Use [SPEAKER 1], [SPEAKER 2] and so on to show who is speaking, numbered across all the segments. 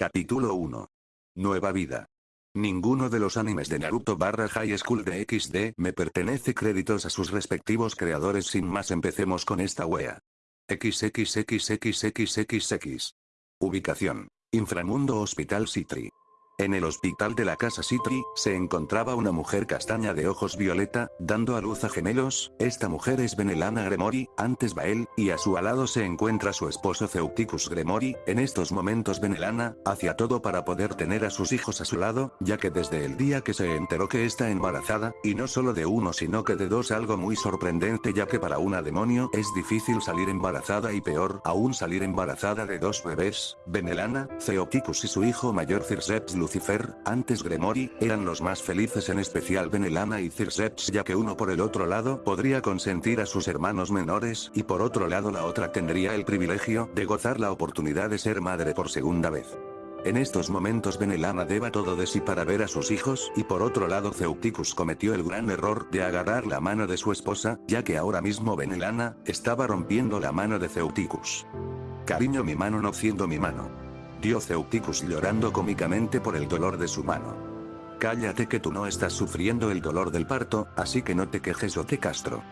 [SPEAKER 1] Capítulo 1. Nueva vida. Ninguno de los animes de Naruto barra High School de XD me pertenece créditos a sus respectivos creadores sin más empecemos con esta wea. XXXXXXX. Ubicación. Inframundo Hospital Citri. En el hospital de la casa Citri, se encontraba una mujer castaña de ojos violeta, dando a luz a gemelos, esta mujer es Benelana Gremori, antes Bael, y a su alado se encuentra su esposo Ceuticus Gremori, en estos momentos Benelana, hacía todo para poder tener a sus hijos a su lado, ya que desde el día que se enteró que está embarazada, y no solo de uno sino que de dos algo muy sorprendente ya que para una demonio es difícil salir embarazada y peor aún salir embarazada de dos bebés, Benelana, Ceuticus y su hijo mayor Circeps Lucifer, antes Gremori, eran los más felices en especial Benelana y Circeps ya que uno por el otro lado podría consentir a sus hermanos menores y por otro lado la otra tendría el privilegio de gozar la oportunidad de ser madre por segunda vez. En estos momentos Benelana deba todo de sí para ver a sus hijos y por otro lado Ceuticus cometió el gran error de agarrar la mano de su esposa, ya que ahora mismo Benelana, estaba rompiendo la mano de Ceuticus. Cariño mi mano no siendo mi mano. Dio Ceuticus llorando cómicamente por el dolor de su mano. Cállate que tú no estás sufriendo el dolor del parto, así que no te quejes o te castro.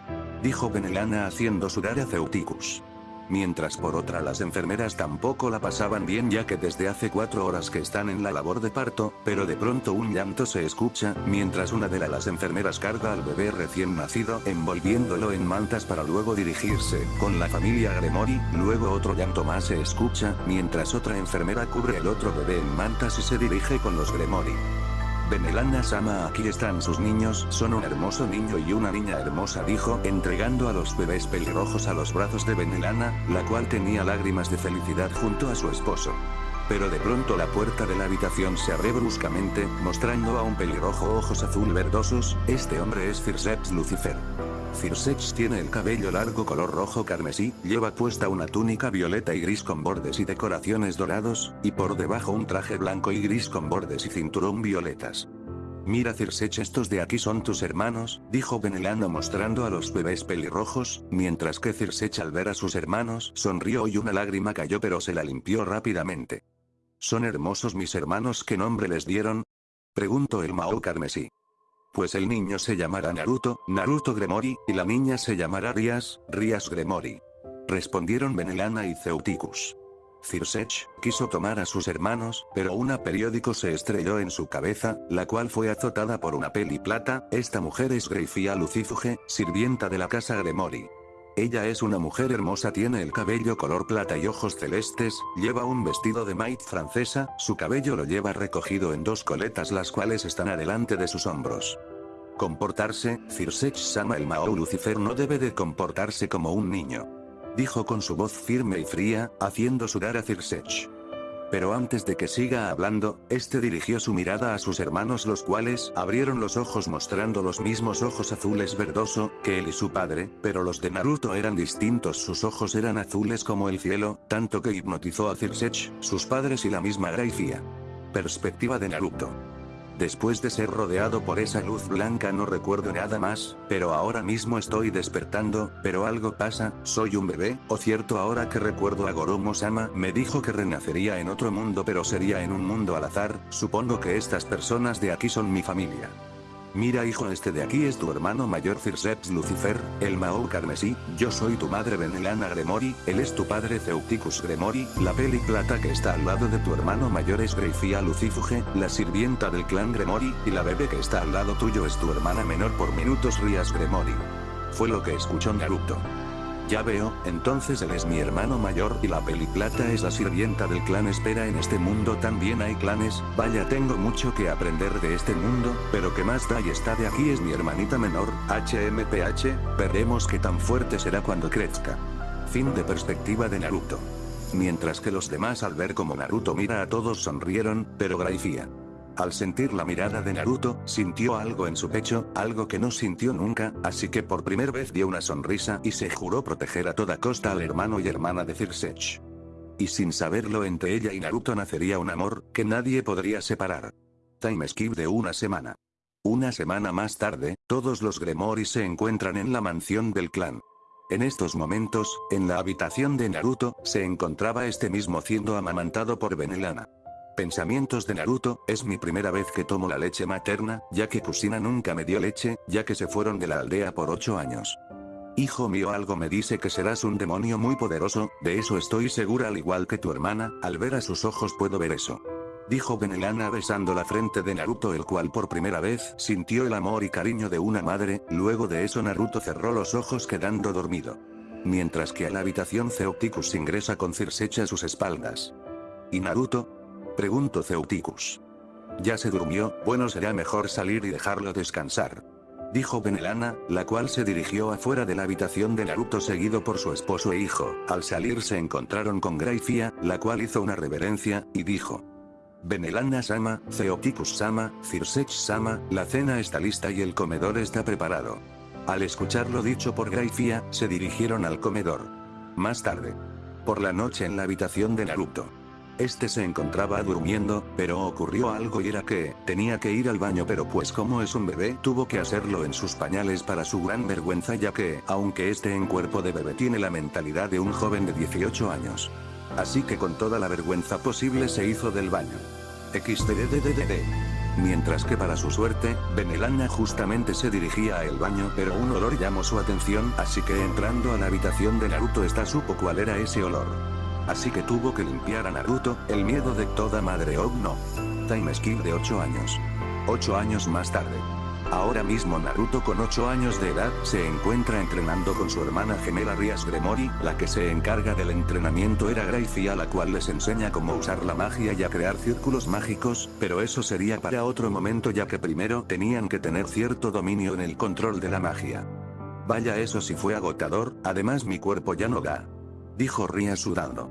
[SPEAKER 1] Dijo Benelana haciendo sudar a Ceuticus. Mientras por otra las enfermeras tampoco la pasaban bien ya que desde hace cuatro horas que están en la labor de parto, pero de pronto un llanto se escucha, mientras una de las enfermeras carga al bebé recién nacido envolviéndolo en mantas para luego dirigirse, con la familia Gremori, luego otro llanto más se escucha, mientras otra enfermera cubre el otro bebé en mantas y se dirige con los Gremori. Benelana Sama aquí están sus niños, son un hermoso niño y una niña hermosa dijo, entregando a los bebés pelirrojos a los brazos de Benelana, la cual tenía lágrimas de felicidad junto a su esposo. Pero de pronto la puerta de la habitación se abre bruscamente, mostrando a un pelirrojo ojos azul verdosos, este hombre es Circeps Lucifer. Circeps tiene el cabello largo color rojo carmesí, lleva puesta una túnica violeta y gris con bordes y decoraciones dorados, y por debajo un traje blanco y gris con bordes y cinturón violetas. Mira Circeps estos de aquí son tus hermanos, dijo Benelano mostrando a los bebés pelirrojos, mientras que Circeps al ver a sus hermanos sonrió y una lágrima cayó pero se la limpió rápidamente. ¿Son hermosos mis hermanos qué nombre les dieron? Preguntó el Mao carmesí pues el niño se llamará Naruto, Naruto Gremori, y la niña se llamará Rias, Rias Gremori. Respondieron Benelana y Ceuticus. Cirsech, quiso tomar a sus hermanos, pero una periódico se estrelló en su cabeza, la cual fue azotada por una peli plata, esta mujer es Greifia Lucifuge, sirvienta de la casa Gremori. Ella es una mujer hermosa tiene el cabello color plata y ojos celestes, lleva un vestido de maid francesa, su cabello lo lleva recogido en dos coletas las cuales están adelante de sus hombros. Comportarse, Cirsech Sama el Mao Lucifer no debe de comportarse como un niño. Dijo con su voz firme y fría, haciendo sudar a Cirsech. Pero antes de que siga hablando, este dirigió su mirada a sus hermanos los cuales abrieron los ojos mostrando los mismos ojos azules verdoso, que él y su padre, pero los de Naruto eran distintos sus ojos eran azules como el cielo, tanto que hipnotizó a Cirsech, sus padres y la misma Graifia. Perspectiva de Naruto. Después de ser rodeado por esa luz blanca no recuerdo nada más, pero ahora mismo estoy despertando, pero algo pasa, soy un bebé, o cierto ahora que recuerdo a Goromo-sama me dijo que renacería en otro mundo pero sería en un mundo al azar, supongo que estas personas de aquí son mi familia. Mira hijo este de aquí es tu hermano mayor Circeps Lucifer, el Mao Carmesí, yo soy tu madre Benelana Gremori, él es tu padre Ceuticus Gremori, la peli plata que está al lado de tu hermano mayor es Greifia Lucifuge, la sirvienta del clan Gremori, y la bebé que está al lado tuyo es tu hermana menor por minutos Rias Gremori. Fue lo que escuchó Naruto. Ya veo, entonces él es mi hermano mayor y la peliplata es la sirvienta del clan espera en este mundo también hay clanes, vaya tengo mucho que aprender de este mundo, pero que más da y está de aquí es mi hermanita menor, HMPH, veremos qué tan fuerte será cuando crezca. Fin de perspectiva de Naruto. Mientras que los demás al ver como Naruto mira a todos sonrieron, pero Graifia. Al sentir la mirada de Naruto, sintió algo en su pecho, algo que no sintió nunca, así que por primera vez dio una sonrisa y se juró proteger a toda costa al hermano y hermana de Cirsech. Y sin saberlo entre ella y Naruto nacería un amor, que nadie podría separar. Time skip de una semana. Una semana más tarde, todos los Gremori se encuentran en la mansión del clan. En estos momentos, en la habitación de Naruto, se encontraba este mismo siendo amamantado por Benelana. Pensamientos de Naruto, es mi primera vez que tomo la leche materna, ya que Kusina nunca me dio leche, ya que se fueron de la aldea por 8 años. Hijo mío algo me dice que serás un demonio muy poderoso, de eso estoy segura al igual que tu hermana, al ver a sus ojos puedo ver eso. Dijo Benelana besando la frente de Naruto el cual por primera vez sintió el amor y cariño de una madre, luego de eso Naruto cerró los ojos quedando dormido. Mientras que a la habitación Zeoticus ingresa con Circe a sus espaldas. ¿Y Naruto? Preguntó Zeoticus. Ya se durmió, bueno será mejor salir y dejarlo descansar dijo Benelana, la cual se dirigió afuera de la habitación de Naruto seguido por su esposo e hijo. Al salir se encontraron con Graifia, la cual hizo una reverencia, y dijo. Benelana-sama, Theoticus-sama, Cirsech-sama, la cena está lista y el comedor está preparado. Al escuchar lo dicho por Graifia, se dirigieron al comedor. Más tarde. Por la noche en la habitación de Naruto. Este se encontraba durmiendo, pero ocurrió algo y era que, tenía que ir al baño pero pues como es un bebé tuvo que hacerlo en sus pañales para su gran vergüenza ya que, aunque este en cuerpo de bebé tiene la mentalidad de un joven de 18 años. Así que con toda la vergüenza posible se hizo del baño. XDDDDD. Mientras que para su suerte, Benelana justamente se dirigía a el baño pero un olor llamó su atención así que entrando a la habitación de Naruto esta supo cuál era ese olor. Así que tuvo que limpiar a Naruto, el miedo de toda madre oh no. Time skip de 8 años. 8 años más tarde. Ahora mismo Naruto con 8 años de edad se encuentra entrenando con su hermana gemela Rias Gremori, la que se encarga del entrenamiento era Gracie a la cual les enseña cómo usar la magia y a crear círculos mágicos, pero eso sería para otro momento ya que primero tenían que tener cierto dominio en el control de la magia. Vaya eso si fue agotador, además mi cuerpo ya no da dijo Ria sudando.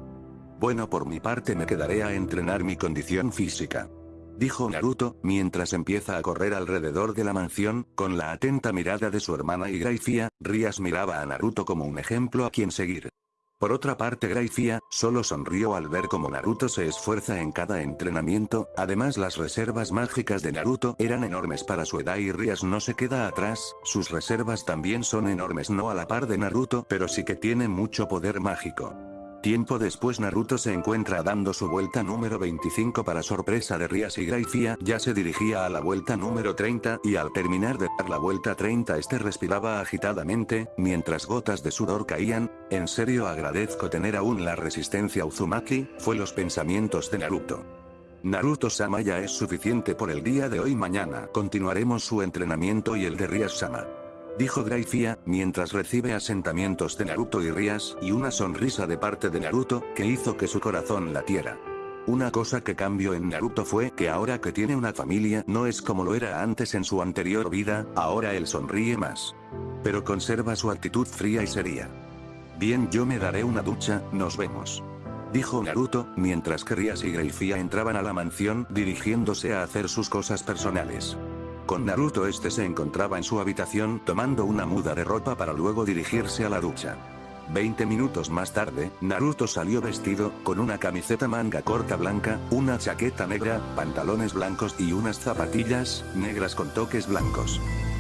[SPEAKER 1] Bueno por mi parte me quedaré a entrenar mi condición física. Dijo Naruto, mientras empieza a correr alrededor de la mansión, con la atenta mirada de su hermana y Graifia, Rias miraba a Naruto como un ejemplo a quien seguir. Por otra parte Graifia, solo sonrió al ver cómo Naruto se esfuerza en cada entrenamiento, además las reservas mágicas de Naruto eran enormes para su edad y Rias no se queda atrás, sus reservas también son enormes no a la par de Naruto pero sí que tiene mucho poder mágico. Tiempo después Naruto se encuentra dando su vuelta número 25 para sorpresa de Rias y Graifia ya se dirigía a la vuelta número 30 y al terminar de dar la vuelta 30 este respiraba agitadamente, mientras gotas de sudor caían, en serio agradezco tener aún la resistencia Uzumaki, fue los pensamientos de Naruto. Naruto-sama ya es suficiente por el día de hoy. Mañana continuaremos su entrenamiento y el de Rias-sama dijo Graifia, mientras recibe asentamientos de Naruto y Rias y una sonrisa de parte de Naruto, que hizo que su corazón latiera. Una cosa que cambió en Naruto fue que ahora que tiene una familia no es como lo era antes en su anterior vida, ahora él sonríe más. Pero conserva su actitud fría y seria. Bien yo me daré una ducha, nos vemos. Dijo Naruto, mientras que Rias y Graifia entraban a la mansión dirigiéndose a hacer sus cosas personales. Con Naruto este se encontraba en su habitación tomando una muda de ropa para luego dirigirse a la ducha. 20 minutos más tarde, Naruto salió vestido, con una camiseta manga corta blanca, una chaqueta negra, pantalones blancos y unas zapatillas, negras con toques blancos.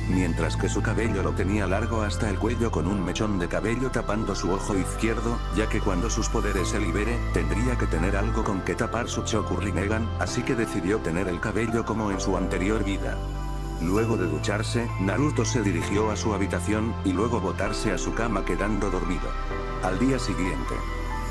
[SPEAKER 1] Mientras que su cabello lo tenía largo hasta el cuello con un mechón de cabello tapando su ojo izquierdo, ya que cuando sus poderes se libere, tendría que tener algo con que tapar su Choku Rinnegan, así que decidió tener el cabello como en su anterior vida. Luego de ducharse, Naruto se dirigió a su habitación, y luego botarse a su cama quedando dormido. Al día siguiente,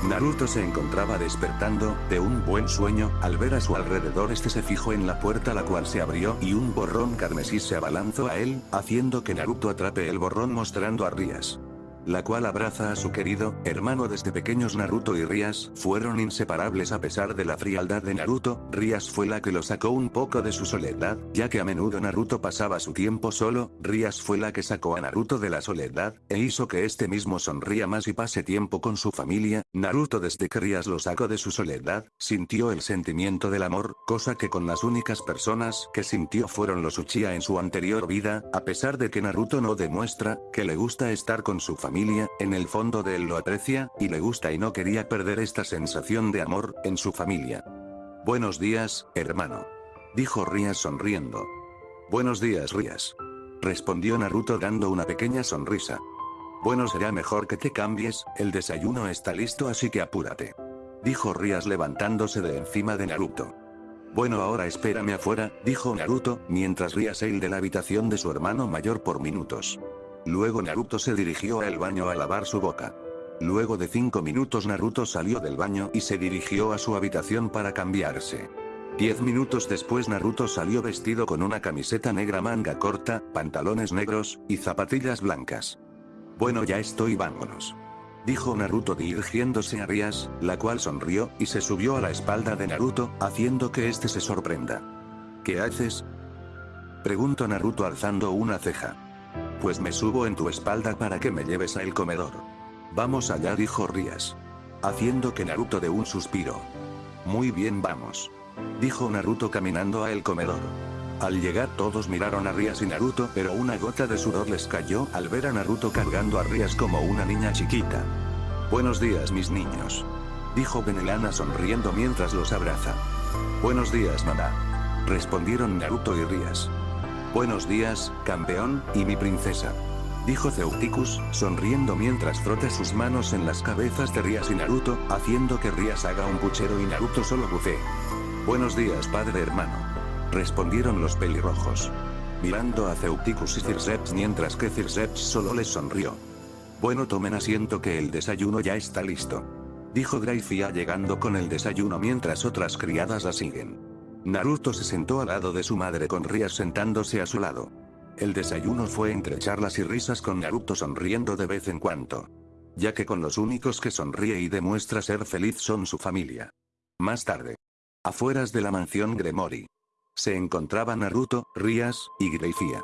[SPEAKER 1] Naruto se encontraba despertando, de un buen sueño, al ver a su alrededor este se fijó en la puerta la cual se abrió y un borrón carmesí se abalanzó a él, haciendo que Naruto atrape el borrón mostrando a Rías la cual abraza a su querido, hermano desde pequeños Naruto y Rias, fueron inseparables a pesar de la frialdad de Naruto, Rias fue la que lo sacó un poco de su soledad, ya que a menudo Naruto pasaba su tiempo solo, Rias fue la que sacó a Naruto de la soledad, e hizo que este mismo sonría más y pase tiempo con su familia, Naruto desde que Rias lo sacó de su soledad, sintió el sentimiento del amor, cosa que con las únicas personas que sintió fueron los Uchiha en su anterior vida, a pesar de que Naruto no demuestra, que le gusta estar con su familia en el fondo de él lo aprecia, y le gusta y no quería perder esta sensación de amor, en su familia. Buenos días, hermano. Dijo Rías sonriendo. Buenos días Rías. Respondió Naruto dando una pequeña sonrisa. Bueno será mejor que te cambies, el desayuno está listo así que apúrate. Dijo Rías levantándose de encima de Naruto. Bueno ahora espérame afuera, dijo Naruto, mientras ría Seil de la habitación de su hermano mayor por minutos. Luego Naruto se dirigió al baño a lavar su boca. Luego de 5 minutos Naruto salió del baño y se dirigió a su habitación para cambiarse. Diez minutos después Naruto salió vestido con una camiseta negra manga corta, pantalones negros, y zapatillas blancas. Bueno ya estoy vámonos. Dijo Naruto dirigiéndose a Rias, la cual sonrió, y se subió a la espalda de Naruto, haciendo que éste se sorprenda. ¿Qué haces? Preguntó Naruto alzando una ceja. Pues me subo en tu espalda para que me lleves a el comedor. Vamos allá dijo Rías. Haciendo que Naruto de un suspiro. Muy bien vamos. Dijo Naruto caminando a el comedor. Al llegar todos miraron a Rías y Naruto pero una gota de sudor les cayó al ver a Naruto cargando a Rías como una niña chiquita. Buenos días mis niños. Dijo Benelana sonriendo mientras los abraza. Buenos días mamá. Respondieron Naruto y Rías. Buenos días, campeón, y mi princesa dijo Ceuticus, sonriendo mientras frota sus manos en las cabezas de Rías y Naruto, haciendo que Rías haga un puchero y Naruto solo bucee. Buenos días padre hermano. Respondieron los pelirrojos. Mirando a Ceuticus y Circeps mientras que Circeps solo les sonrió. Bueno tomen asiento que el desayuno ya está listo. Dijo Graifia llegando con el desayuno mientras otras criadas la siguen. Naruto se sentó al lado de su madre con Rías sentándose a su lado. El desayuno fue entre charlas y risas con Naruto sonriendo de vez en cuando. Ya que con los únicos que sonríe y demuestra ser feliz son su familia. Más tarde. Afueras de la mansión Gremori. Se encontraban Naruto, Rías, y Greifia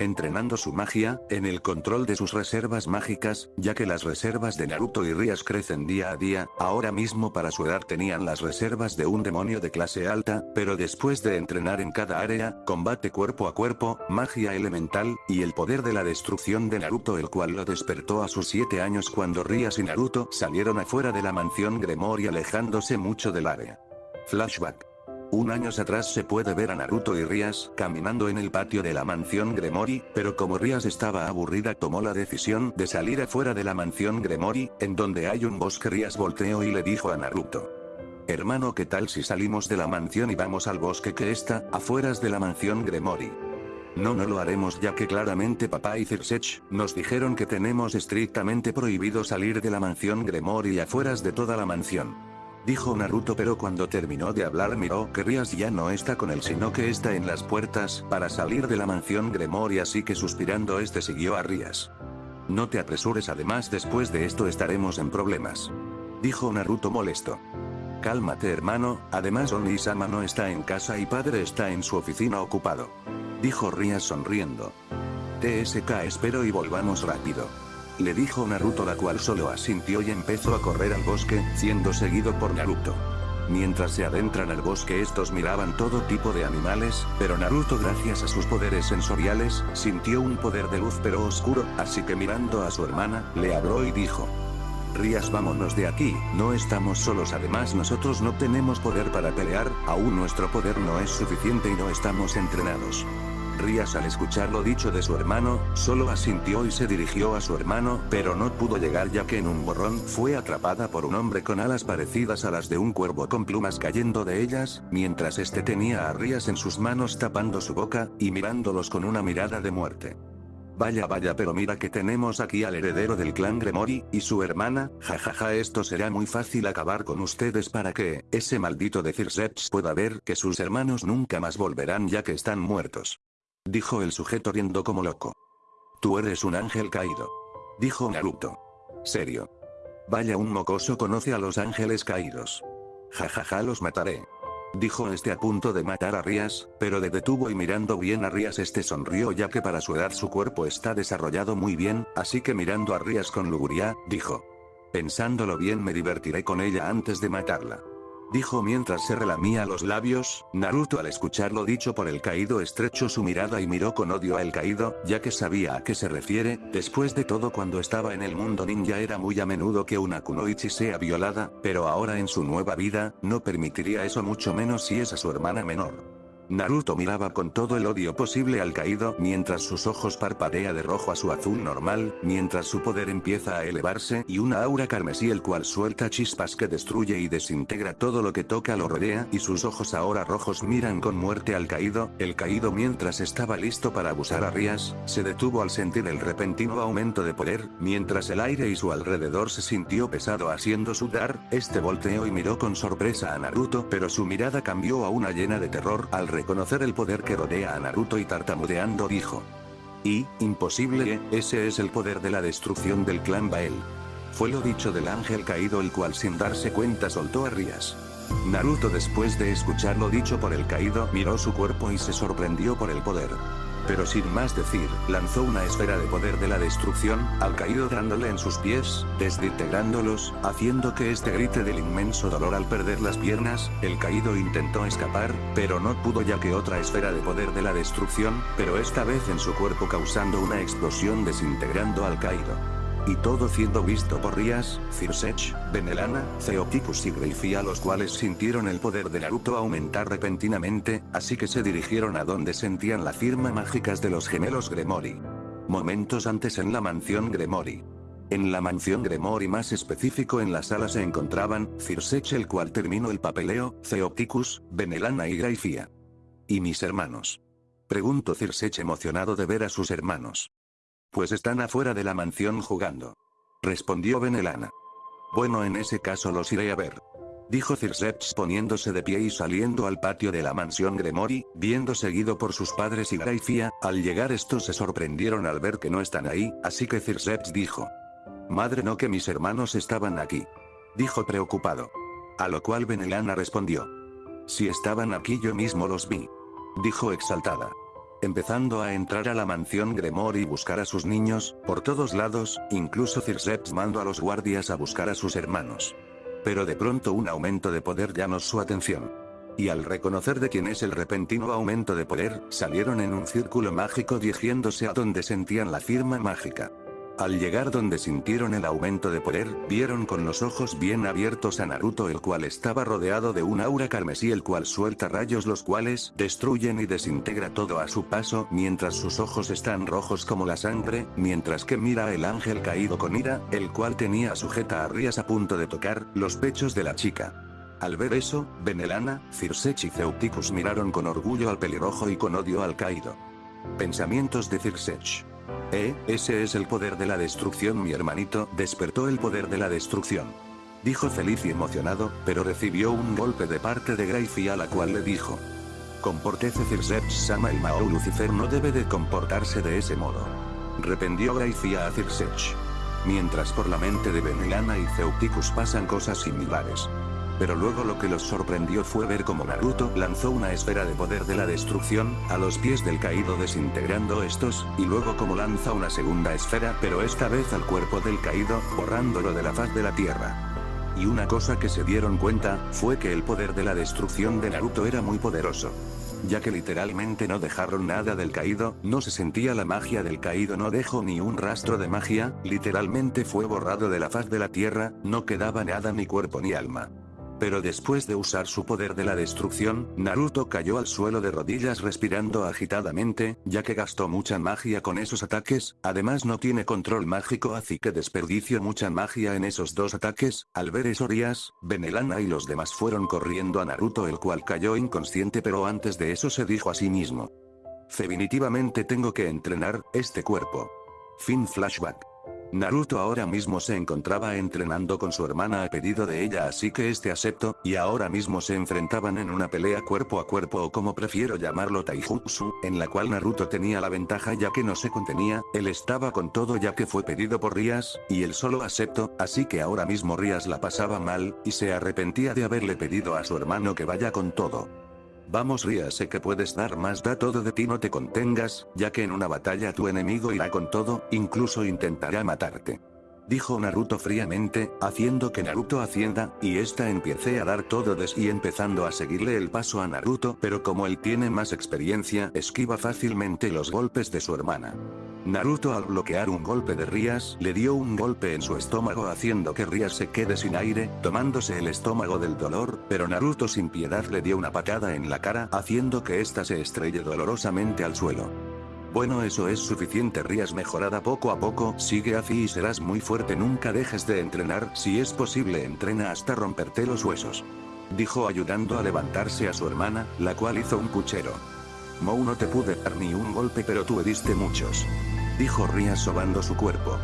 [SPEAKER 1] entrenando su magia, en el control de sus reservas mágicas, ya que las reservas de Naruto y Rías crecen día a día, ahora mismo para su edad tenían las reservas de un demonio de clase alta, pero después de entrenar en cada área, combate cuerpo a cuerpo, magia elemental, y el poder de la destrucción de Naruto el cual lo despertó a sus 7 años cuando Rías y Naruto salieron afuera de la mansión Gremori alejándose mucho del área. Flashback. Un años atrás se puede ver a Naruto y Rias caminando en el patio de la mansión Gremori, pero como Rias estaba aburrida tomó la decisión de salir afuera de la mansión Gremori, en donde hay un bosque Rias volteó y le dijo a Naruto. Hermano ¿qué tal si salimos de la mansión y vamos al bosque que está, afueras de la mansión Gremori? No no lo haremos ya que claramente papá y Cirsech, nos dijeron que tenemos estrictamente prohibido salir de la mansión Gremori afueras de toda la mansión. Dijo Naruto pero cuando terminó de hablar miró que Rias ya no está con él sino que está en las puertas para salir de la mansión Gremori así que suspirando este siguió a Rias. No te apresures además después de esto estaremos en problemas. Dijo Naruto molesto. Cálmate hermano, además Oni-sama no está en casa y padre está en su oficina ocupado. Dijo Rias sonriendo. TSK espero y volvamos rápido le dijo Naruto la cual solo asintió y empezó a correr al bosque, siendo seguido por Naruto. Mientras se adentran al bosque estos miraban todo tipo de animales, pero Naruto gracias a sus poderes sensoriales, sintió un poder de luz pero oscuro, así que mirando a su hermana, le habló y dijo. Rías vámonos de aquí, no estamos solos además nosotros no tenemos poder para pelear, aún nuestro poder no es suficiente y no estamos entrenados. Rías al escuchar lo dicho de su hermano, solo asintió y se dirigió a su hermano, pero no pudo llegar ya que en un borrón fue atrapada por un hombre con alas parecidas a las de un cuervo con plumas cayendo de ellas, mientras este tenía a Rías en sus manos tapando su boca, y mirándolos con una mirada de muerte. Vaya vaya pero mira que tenemos aquí al heredero del clan Gremori, y su hermana, jajaja esto será muy fácil acabar con ustedes para que, ese maldito de Circeps pueda ver que sus hermanos nunca más volverán ya que están muertos. Dijo el sujeto riendo como loco. Tú eres un ángel caído. Dijo Naruto. Serio. Vaya un mocoso conoce a los ángeles caídos. Jajaja los mataré. Dijo este a punto de matar a Rías, pero de detuvo y mirando bien a Rías este sonrió ya que para su edad su cuerpo está desarrollado muy bien, así que mirando a Rías con luguria, dijo. Pensándolo bien me divertiré con ella antes de matarla dijo mientras se relamía los labios, Naruto al escuchar lo dicho por el caído estrechó su mirada y miró con odio al caído, ya que sabía a qué se refiere, después de todo cuando estaba en el mundo ninja era muy a menudo que una kunoichi sea violada, pero ahora en su nueva vida, no permitiría eso mucho menos si es a su hermana menor. Naruto miraba con todo el odio posible al caído mientras sus ojos parpadea de rojo a su azul normal, mientras su poder empieza a elevarse y una aura carmesí el cual suelta chispas que destruye y desintegra todo lo que toca lo rodea y sus ojos ahora rojos miran con muerte al caído, el caído mientras estaba listo para abusar a Rías, se detuvo al sentir el repentino aumento de poder, mientras el aire y su alrededor se sintió pesado haciendo sudar, este volteó y miró con sorpresa a Naruto pero su mirada cambió a una llena de terror al reconocer el poder que rodea a Naruto y tartamudeando dijo. Y, imposible, ese es el poder de la destrucción del clan Bael. Fue lo dicho del ángel caído el cual sin darse cuenta soltó a Rías. Naruto después de escuchar lo dicho por el caído miró su cuerpo y se sorprendió por el poder pero sin más decir, lanzó una esfera de poder de la destrucción, al caído dándole en sus pies, desintegrándolos, haciendo que este grite del inmenso dolor al perder las piernas, el caído intentó escapar, pero no pudo ya que otra esfera de poder de la destrucción, pero esta vez en su cuerpo causando una explosión desintegrando al caído. Y todo siendo visto por Rías, Cirsech, Benelana, Zeoticus y Greifia los cuales sintieron el poder de Naruto aumentar repentinamente, así que se dirigieron a donde sentían la firma mágicas de los gemelos Gremori. Momentos antes en la mansión Gremori. En la mansión Gremori más específico en la sala se encontraban, Cirsech el cual terminó el papeleo, Zeoticus, Benelana y Greifia. ¿Y mis hermanos? Preguntó Cirsech emocionado de ver a sus hermanos. Pues están afuera de la mansión jugando. Respondió Benelana. Bueno en ese caso los iré a ver. Dijo Circeps poniéndose de pie y saliendo al patio de la mansión Gremori, viendo seguido por sus padres y Graifia, al llegar estos se sorprendieron al ver que no están ahí, así que Circeps dijo. Madre no que mis hermanos estaban aquí. Dijo preocupado. A lo cual Benelana respondió. Si estaban aquí yo mismo los vi. Dijo exaltada empezando a entrar a la mansión Gremor y buscar a sus niños, por todos lados, incluso Circeps mandó a los guardias a buscar a sus hermanos. Pero de pronto un aumento de poder llamó su atención. Y al reconocer de quién es el repentino aumento de poder, salieron en un círculo mágico dirigiéndose a donde sentían la firma mágica. Al llegar donde sintieron el aumento de poder, vieron con los ojos bien abiertos a Naruto el cual estaba rodeado de un aura carmesí el cual suelta rayos los cuales destruyen y desintegra todo a su paso mientras sus ojos están rojos como la sangre, mientras que mira el ángel caído con ira, el cual tenía sujeta a Rías a punto de tocar los pechos de la chica. Al ver eso, Benelana, Cirsech y Ceuticus miraron con orgullo al pelirrojo y con odio al caído. Pensamientos de Cirsech. Eh, ese es el poder de la destrucción mi hermanito, despertó el poder de la destrucción. Dijo feliz y emocionado, pero recibió un golpe de parte de Grayfi a la cual le dijo. Comportece Circeps Sama el Mao Lucifer no debe de comportarse de ese modo. Rependió Grayfi a Circech. Mientras por la mente de Benelana y Ceuticus pasan cosas similares. Pero luego lo que los sorprendió fue ver cómo Naruto lanzó una esfera de poder de la destrucción, a los pies del caído desintegrando estos, y luego como lanza una segunda esfera pero esta vez al cuerpo del caído, borrándolo de la faz de la tierra. Y una cosa que se dieron cuenta, fue que el poder de la destrucción de Naruto era muy poderoso ya que literalmente no dejaron nada del caído, no se sentía la magia del caído no dejó ni un rastro de magia, literalmente fue borrado de la faz de la tierra, no quedaba nada ni cuerpo ni alma. Pero después de usar su poder de la destrucción, Naruto cayó al suelo de rodillas respirando agitadamente, ya que gastó mucha magia con esos ataques, además no tiene control mágico así que desperdició mucha magia en esos dos ataques, al ver eso Rías, Benelana y los demás fueron corriendo a Naruto el cual cayó inconsciente pero antes de eso se dijo a sí mismo. Definitivamente tengo que entrenar, este cuerpo. Fin flashback. Naruto ahora mismo se encontraba entrenando con su hermana a pedido de ella así que este aceptó, y ahora mismo se enfrentaban en una pelea cuerpo a cuerpo o como prefiero llamarlo taijutsu, en la cual Naruto tenía la ventaja ya que no se contenía, él estaba con todo ya que fue pedido por Rías, y él solo aceptó, así que ahora mismo Rías la pasaba mal, y se arrepentía de haberle pedido a su hermano que vaya con todo. Vamos Ria sé que puedes dar más da todo de ti no te contengas, ya que en una batalla tu enemigo irá con todo, incluso intentará matarte. Dijo Naruto fríamente, haciendo que Naruto hacienda, y esta empiece a dar todo de sí empezando a seguirle el paso a Naruto pero como él tiene más experiencia esquiva fácilmente los golpes de su hermana. Naruto al bloquear un golpe de Rías le dio un golpe en su estómago haciendo que Rías se quede sin aire, tomándose el estómago del dolor, pero Naruto sin piedad le dio una patada en la cara haciendo que ésta se estrelle dolorosamente al suelo. Bueno eso es suficiente Rías mejorada poco a poco, sigue así y serás muy fuerte nunca dejes de entrenar, si es posible entrena hasta romperte los huesos. Dijo ayudando a levantarse a su hermana, la cual hizo un puchero. Mou no te pude dar ni un golpe pero tú diste muchos. Dijo Rías sobando su cuerpo.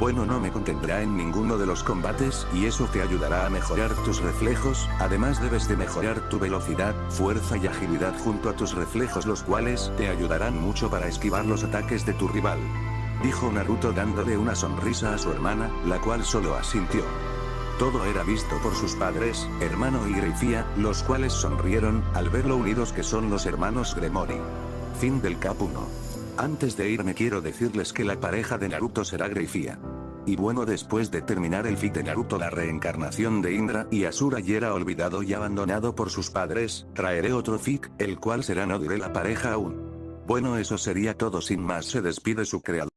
[SPEAKER 1] Bueno no me contendrá en ninguno de los combates y eso te ayudará a mejorar tus reflejos, además debes de mejorar tu velocidad, fuerza y agilidad junto a tus reflejos los cuales te ayudarán mucho para esquivar los ataques de tu rival. Dijo Naruto dándole una sonrisa a su hermana, la cual solo asintió. Todo era visto por sus padres, hermano y Greifía, los cuales sonrieron, al ver lo unidos que son los hermanos Gremori. Fin del Cap 1. Antes de irme quiero decirles que la pareja de Naruto será Greifía. Y bueno después de terminar el fit de Naruto la reencarnación de Indra y Asura y era olvidado y abandonado por sus padres, traeré otro fic, el cual será no diré la pareja aún. Bueno eso sería todo sin más se despide su creador.